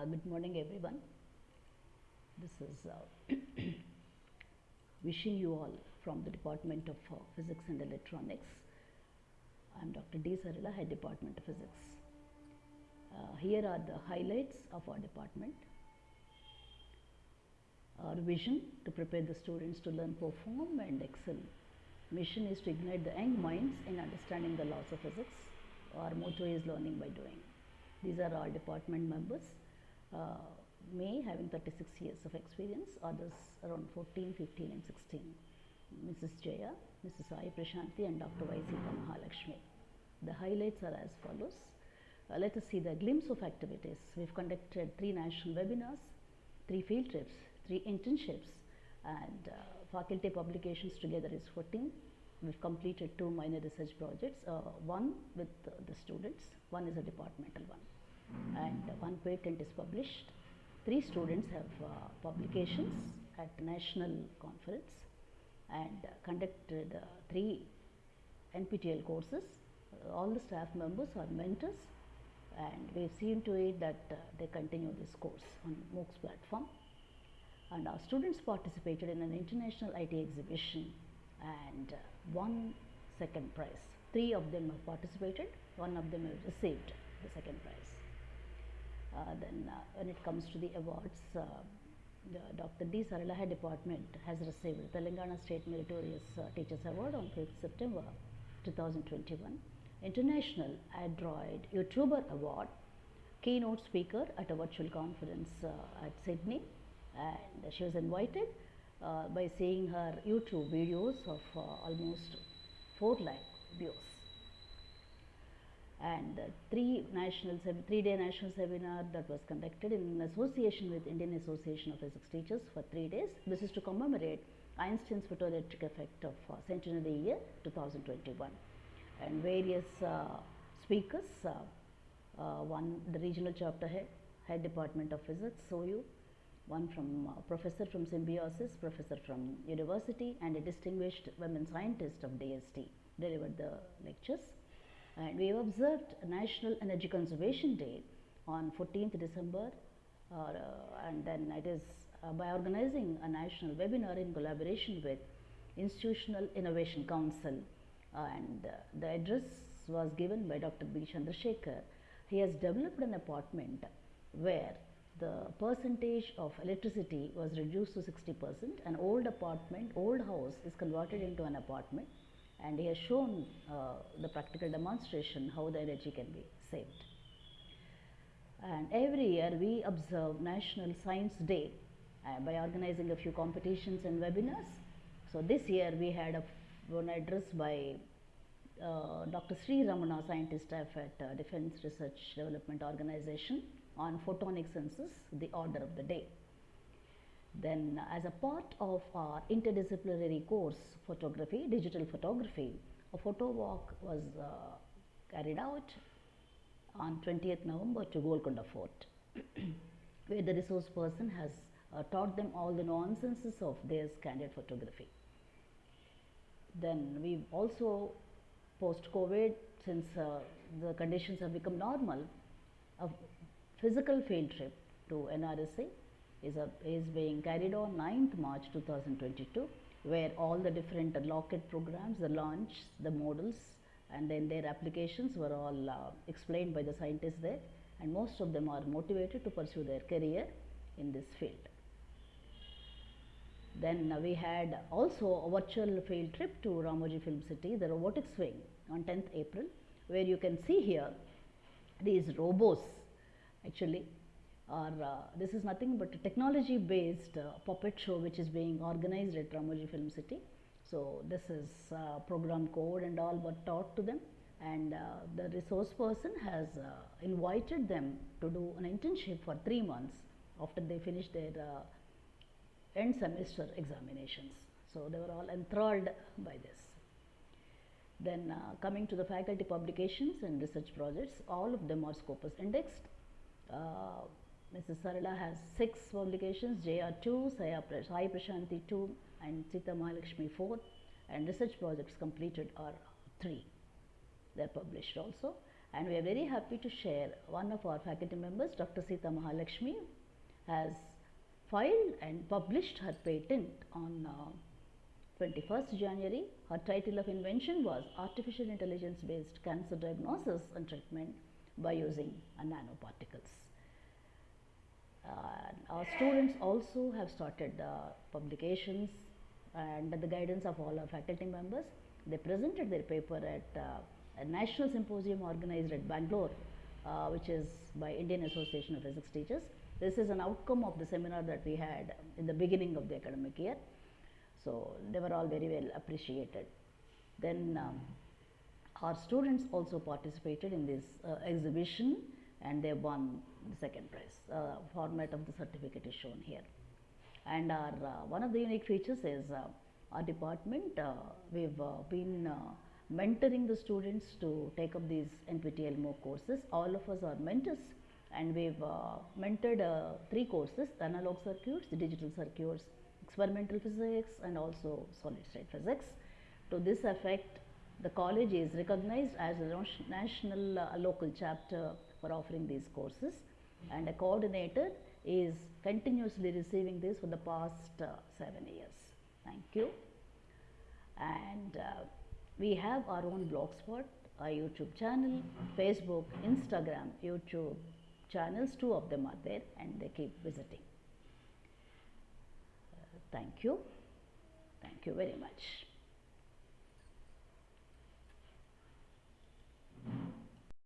Uh, good morning, everyone. This is uh, wishing you all from the Department of uh, Physics and Electronics. I am Dr. D. Sarala, Head Department of Physics. Uh, here are the highlights of our department. Our vision to prepare the students to learn, perform, and excel. Mission is to ignite the young minds in understanding the laws of physics. Our motto is learning by doing. These are our department members. Uh, May having 36 years of experience, others around 14, 15, and 16. Mrs. Jaya, Mrs. Sai Prashanti, and Dr. Y. Mahalakshmi. The highlights are as follows. Uh, let us see the glimpse of activities. We've conducted three national webinars, three field trips, three internships, and uh, faculty publications together is 14. We've completed two minor research projects, uh, one with the students, one is a departmental one, and one patent is published. Three students have uh, publications at national conference and conducted uh, three NPTEL courses. Uh, all the staff members are mentors and we've seen to it that uh, they continue this course on MOOCs platform. And our students participated in an international IT exhibition and won second prize. Three of them have participated, one of them have received the second prize. Uh, then uh, when it comes to the awards, uh, Dr. D. Saralaha department has received the Telangana State Meritorious Teachers Award on 5th September 2021. International Android YouTuber Award, keynote speaker at a virtual conference uh, at Sydney and she was invited uh, by seeing her YouTube videos of uh, almost 4 lakh views and three national three day national seminar that was conducted in association with Indian Association of Physics Teachers for three days. This is to commemorate Einstein's photoelectric effect of uh, centenary year 2021 and various uh, speakers, uh, uh, one the regional chapter head, head department of physics, SOU, one from uh, professor from Symbiosis, professor from university and a distinguished women scientist of DST delivered the lectures and we have observed National Energy Conservation Day on 14th December uh, and then it is uh, by organizing a national webinar in collaboration with Institutional Innovation Council and uh, the address was given by Dr. B. Chandrasekhar. He has developed an apartment where the percentage of electricity was reduced to 60 percent. An old apartment, old house is converted into an apartment and he has shown uh, the practical demonstration how the energy can be saved. And every year we observe National Science Day uh, by organizing a few competitions and webinars. So this year we had a one address by uh, Dr. Sri Ramana, scientist staff at uh, Defense Research Development Organization on photonic sensors, the order of the day. Then as a part of our interdisciplinary course photography, digital photography, a photo walk was uh, carried out on 20th November to Golconda Fort where the resource person has uh, taught them all the nuances of their candid photography. Then we also post COVID since uh, the conditions have become normal, a physical field trip to NRSA is, a, is being carried on 9th March 2022 where all the different locket programs, the launch, the models and then their applications were all uh, explained by the scientists there and most of them are motivated to pursue their career in this field. Then uh, we had also a virtual field trip to Ramoji Film City, the robotics wing on 10th April where you can see here these robots actually are uh, this is nothing but a technology based uh, puppet show which is being organized at Ramoji Film City. So this is uh, program code and all were taught to them and uh, the resource person has uh, invited them to do an internship for three months after they finish their uh, end semester examinations. So they were all enthralled by this. Then coming to the faculty publications and research projects, all of them are Scopus indexed. Mrs. Sarala has six publications, JR 2, Saya Sai Prashanti 2 and Sita Mahalakshmi 4 and research projects completed are 3. They are published also And we are very happy to share one of our faculty members, Dr. Sita Mahalakshmi, has filed and published her patent on uh, 21st January. Her title of invention was Artificial Intelligence Based Cancer Diagnosis and Treatment by Using a Uh, our students also have started uh, publications and the guidance of all our faculty members. They presented their paper at uh, a national symposium organized at Bangalore, uh, which is by Indian Association of Physics Teachers. This is an outcome of the seminar that we had in the beginning of the academic year. So, they were all very well appreciated. Then um, our students also participated in this uh, exhibition and they won the second prize. Uh, format of the certificate is shown here. And our uh, one of the unique features is uh, our department. uh, we've uh, been mentoring the students to take up these NPTEL MOOC courses. All of us are mentors, and we've mentored three courses: analog circuits, digital circuits, experimental physics, and also solid state physics. To this effect, the college is recognized as a national uh, local chapter for offering these courses, and a coordinator is continuously receiving this for the past uh, seven years. Thank you. And uh, we have our own blogspot, a YouTube channel, Facebook, Instagram, YouTube channels. Two of them are there, and they keep visiting. Uh, thank you. Thank you very much.